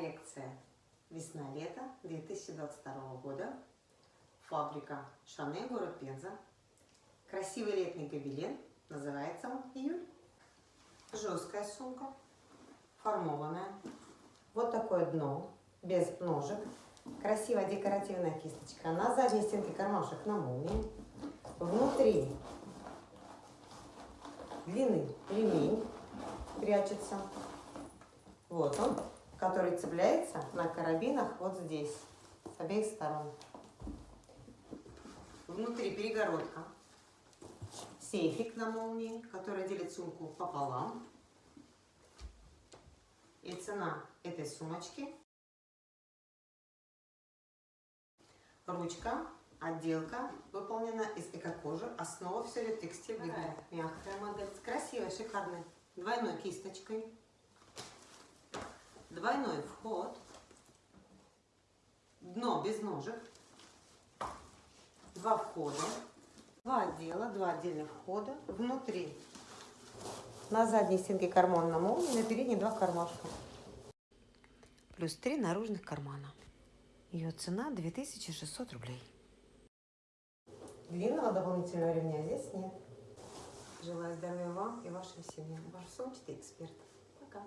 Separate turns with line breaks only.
Коллекция весна-лето 2022 года. Фабрика Шане, город Пенза. Красивый летний гобелен. Называется он июль. Жесткая сумка. Формованная. Вот такое дно. Без ножек. Красивая декоративная кисточка. На задней стенке кармашек на молнии. Внутри длинный ремень прячется. Вот он, который цепляется на карабинах вот здесь, с обеих сторон. Внутри перегородка, сейфик на молнии, который делит сумку пополам. И цена этой сумочки. Ручка, отделка выполнена из эко-кожи. Основа все ли текстиль. Мягкая модель, красивая, шикарная. Двойной кисточкой двойной вход, дно без ножек, два входа, два отдела, два отдельных входа, внутри на задней стенке карман на молнии, на передней два кармашка. Плюс три наружных кармана. Ее цена 2600 рублей. Длинного дополнительного ремня здесь нет. Желаю здоровья вам и вашим семьям. Ваш сумчатый эксперт. Пока.